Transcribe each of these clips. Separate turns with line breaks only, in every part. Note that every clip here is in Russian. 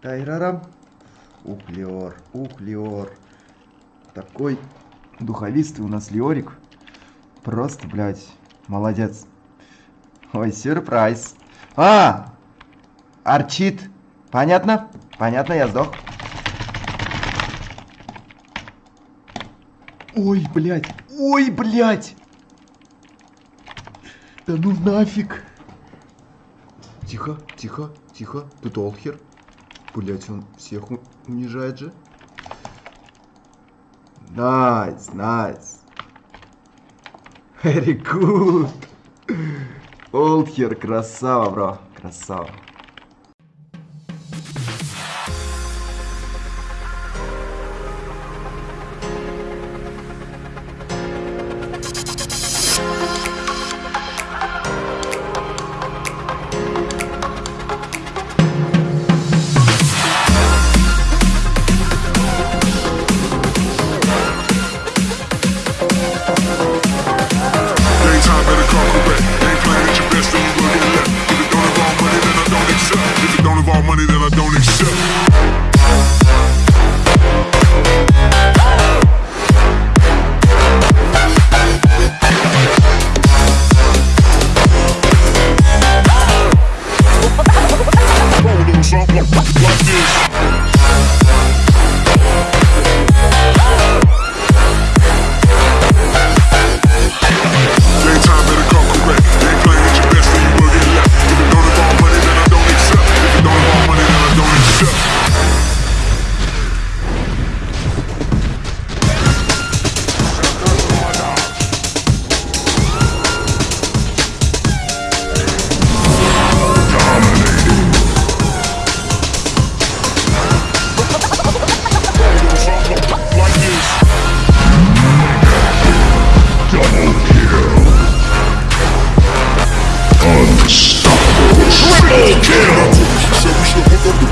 Тайрарам. Ух, Леор, ух, Леор. Такой духовистый у нас Леорик. Просто, блядь, молодец. Ой, сюрприз. А! Арчит. Понятно? Понятно, я сдох. Ой, блядь. Ой, блядь. Да ну нафиг. Тихо, тихо, тихо. Тут Олхер. Блять, он всех унижает же. Nice, nice. Very good. Олдхер, красава, bro. Красава.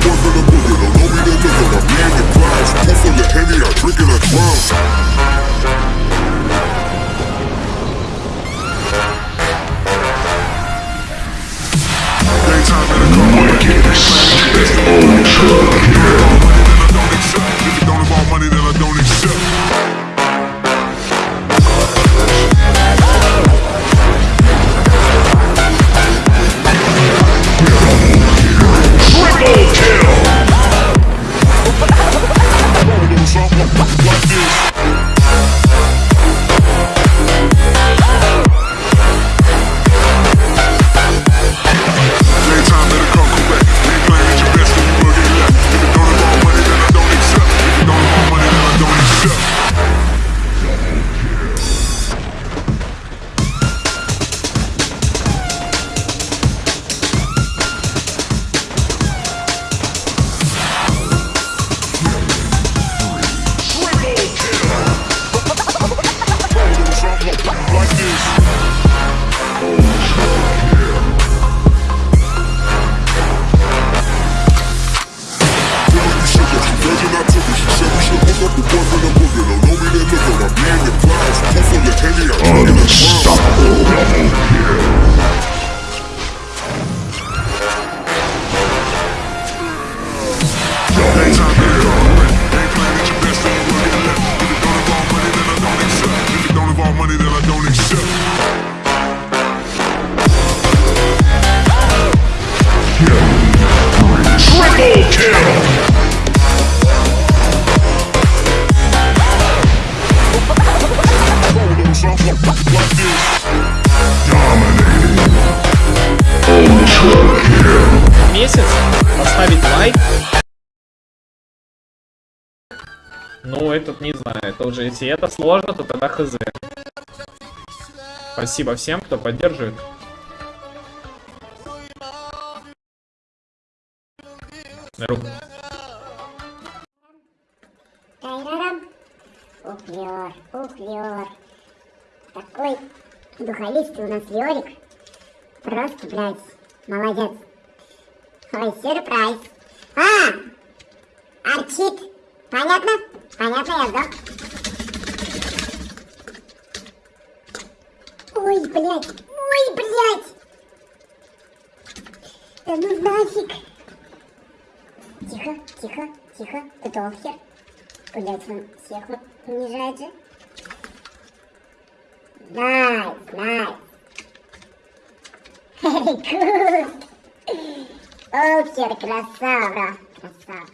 born for the boogie, don't know me I'm being the prize. Pool full of Henny, I drink it, I drive. Don't know me, then look at my man and clouds. Pull full of Henny, I drink it,
Ну, этот не знаю, это уже, если это сложно, то тогда хз. Спасибо всем, кто поддерживает. Ру-
Тайрарам. Ух, Леор, ух. Такой духовистый у нас Леорик. Просто, блядь, молодец. Ой, сюрприз. А! Арчит. Понятно? Понятно, я сдох. Ой, блядь. Ой, блядь. Да ну нафиг. Тихо, тихо, тихо. Тут Олхер. Блять, он всех унижает же. Nice, nice. Very good. Олхер, красава, красава.